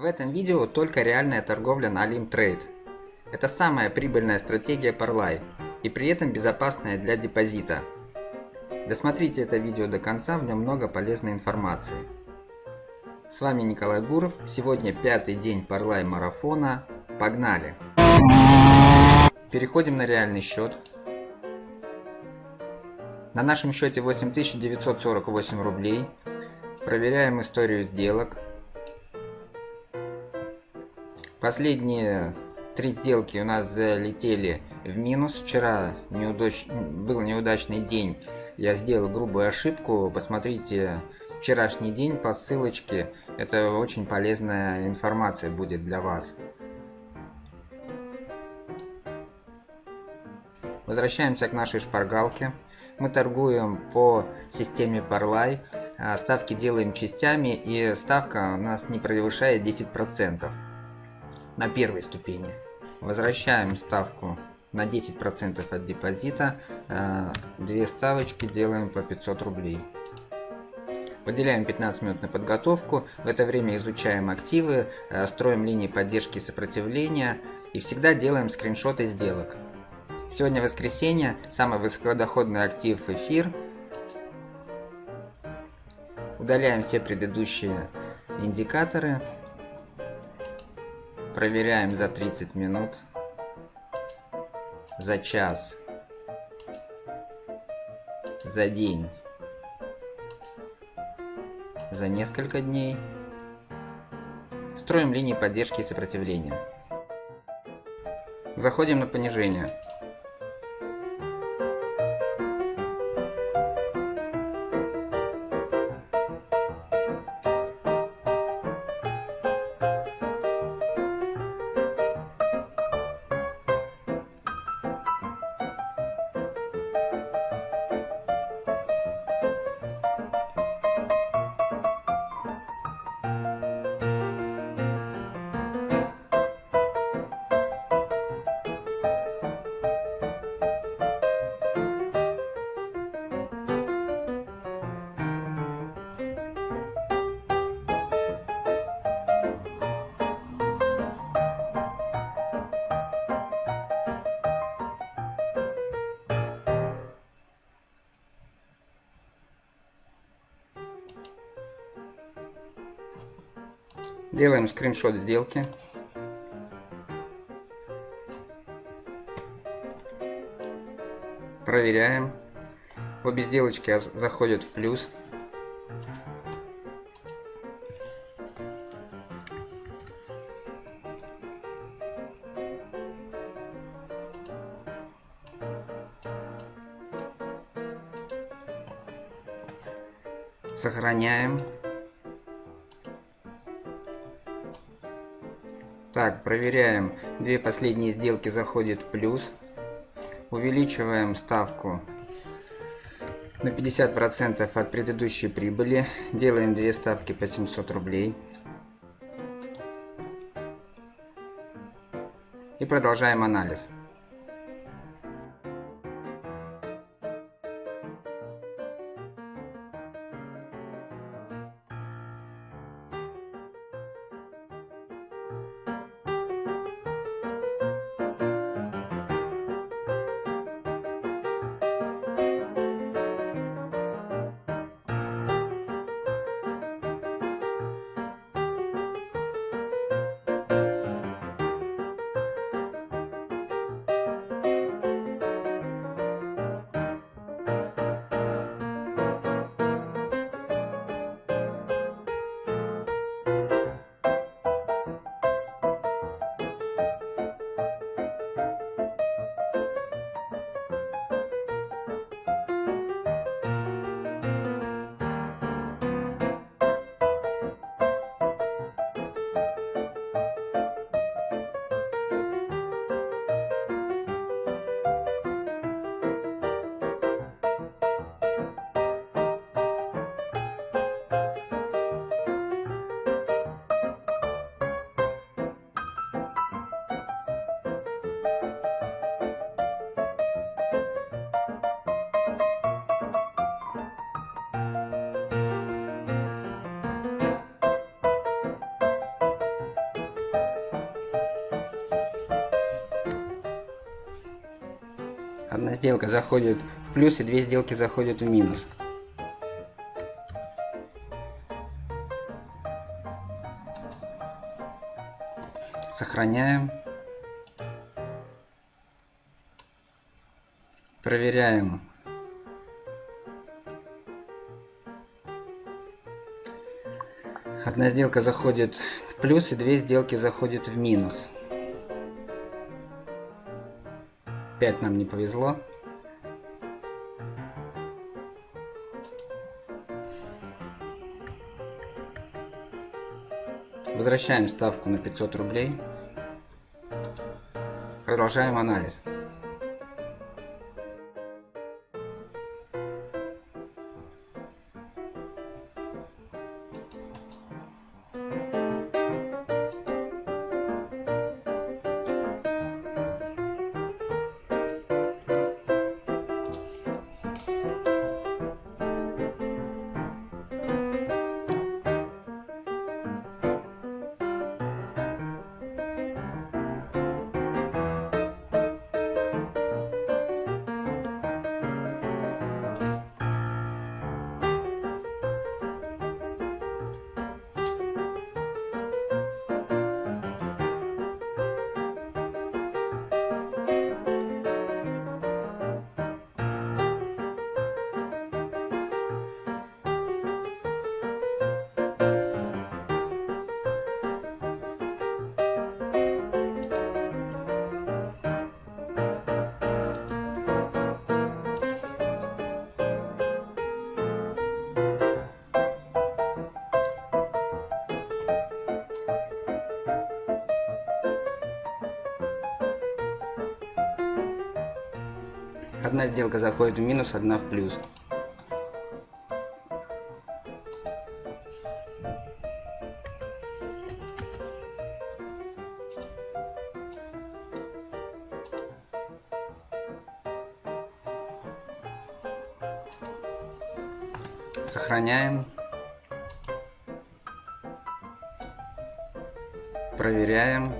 В этом видео только реальная торговля на Alimtrade. Это самая прибыльная стратегия Parlay и при этом безопасная для депозита. Досмотрите это видео до конца, в нем много полезной информации. С вами Николай Гуров, сегодня пятый день Parlay марафона. Погнали! Переходим на реальный счет. На нашем счете 8948 рублей. Проверяем историю сделок. Последние три сделки у нас залетели в минус. Вчера неудач... был неудачный день. Я сделал грубую ошибку. Посмотрите вчерашний день по ссылочке. Это очень полезная информация будет для вас. Возвращаемся к нашей шпаргалке. Мы торгуем по системе Parlay. А, ставки делаем частями и ставка у нас не превышает 10% на первой ступени. Возвращаем ставку на 10% от депозита. Э, две ставочки делаем по 500 рублей. Выделяем 15 минут на подготовку. В это время изучаем активы, э, строим линии поддержки и сопротивления. И всегда делаем скриншоты сделок. Сегодня воскресенье, самый высокодоходный актив эфир. Удаляем все предыдущие индикаторы. Проверяем за 30 минут, за час, за день, за несколько дней. Строим линии поддержки и сопротивления. Заходим на понижение. Делаем скриншот сделки. Проверяем. Обе сделочки заходят в плюс. Сохраняем. Так, проверяем. Две последние сделки заходят в плюс. Увеличиваем ставку на 50% от предыдущей прибыли. Делаем две ставки по 700 рублей. И продолжаем анализ. Одна сделка заходит в плюс и две сделки заходят в минус. Сохраняем. Проверяем. Одна сделка заходит в плюс и две сделки заходят в минус. 5 нам не повезло. Возвращаем ставку на 500 рублей. Продолжаем анализ. Одна сделка заходит в минус, одна в плюс. Сохраняем. Проверяем.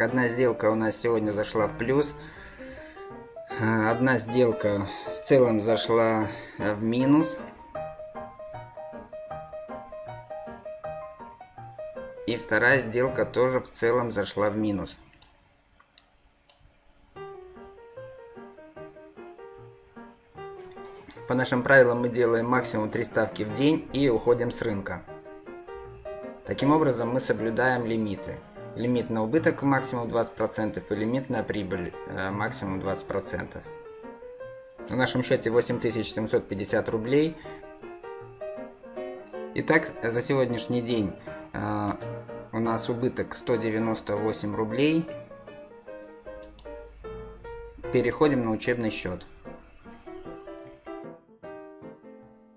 Итак, одна сделка у нас сегодня зашла в плюс. А, одна сделка в целом зашла в минус. И вторая сделка тоже в целом зашла в минус. По нашим правилам мы делаем максимум 3 ставки в день и уходим с рынка. Таким образом мы соблюдаем лимиты лимит на убыток максимум 20% и лимит на прибыль э, максимум 20%. В нашем счете 8750 рублей. Итак, за сегодняшний день э, у нас убыток 198 рублей. Переходим на учебный счет.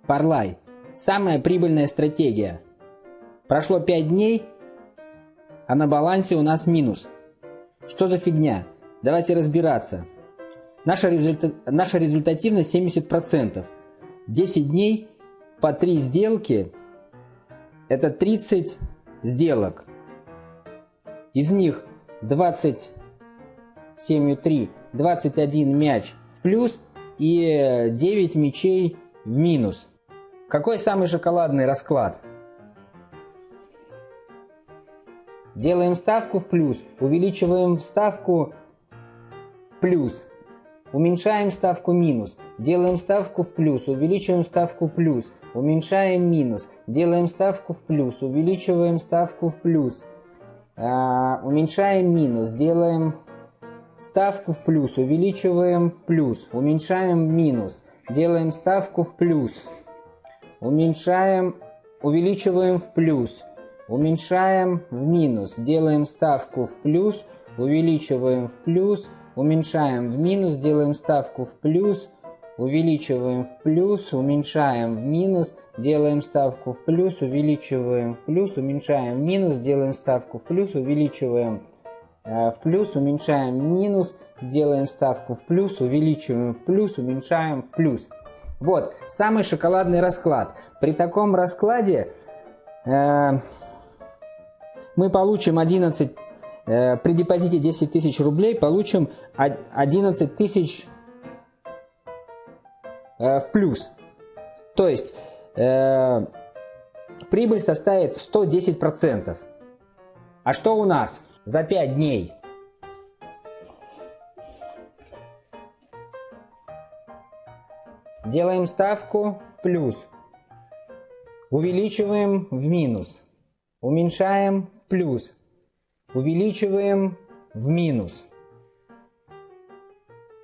Парлай. Самая прибыльная стратегия. Прошло 5 дней, а на балансе у нас минус. Что за фигня? Давайте разбираться. Наша, результа... Наша результативность 70%. 10 дней по 3 сделки – это 30 сделок. Из них 27,3, 21 мяч в плюс и 9 мячей в минус. Какой самый шоколадный расклад? Делаем ставку в плюс, увеличиваем ставку плюс, уменьшаем ставку минус, делаем ставку в плюс, увеличиваем ставку плюс, уменьшаем минус, делаем ставку в плюс, увеличиваем ставку в плюс, а, уменьшаем минус, делаем ставку в плюс, увеличиваем плюс, уменьшаем минус, делаем ставку в плюс, уменьшаем, увеличиваем в плюс, Уменьшаем в минус, делаем ставку в плюс, увеличиваем в плюс, уменьшаем в минус, делаем ставку в плюс, увеличиваем в плюс, уменьшаем в минус, делаем ставку в плюс, увеличиваем в плюс, уменьшаем в минус, делаем ставку в плюс, увеличиваем э, в плюс, уменьшаем в минус, делаем ставку в плюс, увеличиваем в плюс, уменьшаем в плюс. Вот, самый шоколадный расклад. При таком раскладе э, мы получим 11, э, при депозите 10 тысяч рублей получим 11 тысяч э, в плюс. То есть э, прибыль составит 110%. А что у нас за 5 дней? Делаем ставку в плюс. Увеличиваем в минус. Уменьшаем плюс. Увеличиваем в минус.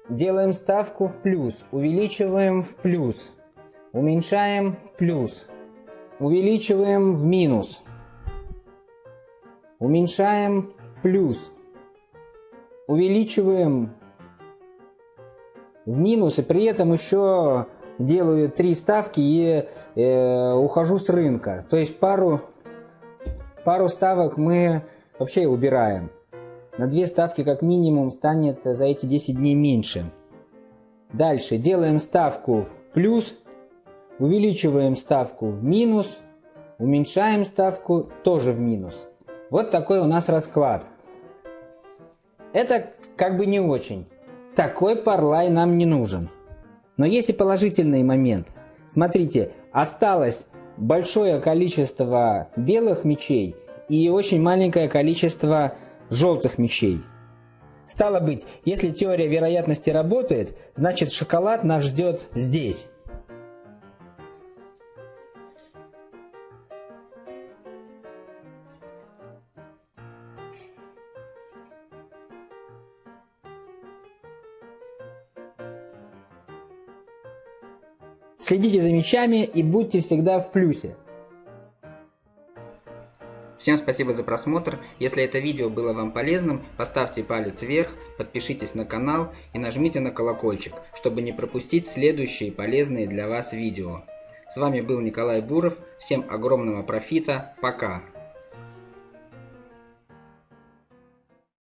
Делаем ставку в плюс. Увеличиваем в плюс. Уменьшаем в плюс. Увеличиваем в минус. Уменьшаем в плюс. Увеличиваем в минус. И при этом еще делаю три ставки и э, ухожу с рынка. То есть пару, пару ставок мы вообще убираем. На две ставки как минимум станет за эти 10 дней меньше. Дальше делаем ставку в плюс увеличиваем ставку в минус, уменьшаем ставку тоже в минус. Вот такой у нас расклад. Это как бы не очень. Такой парлай нам не нужен. Но есть и положительный момент. Смотрите, осталось большое количество белых мечей и очень маленькое количество желтых мечей. Стало быть, если теория вероятности работает, значит шоколад нас ждет здесь. Следите за мячами и будьте всегда в плюсе. Всем спасибо за просмотр. Если это видео было вам полезным, поставьте палец вверх, подпишитесь на канал и нажмите на колокольчик, чтобы не пропустить следующие полезные для вас видео. С вами был Николай Буров. Всем огромного профита. Пока.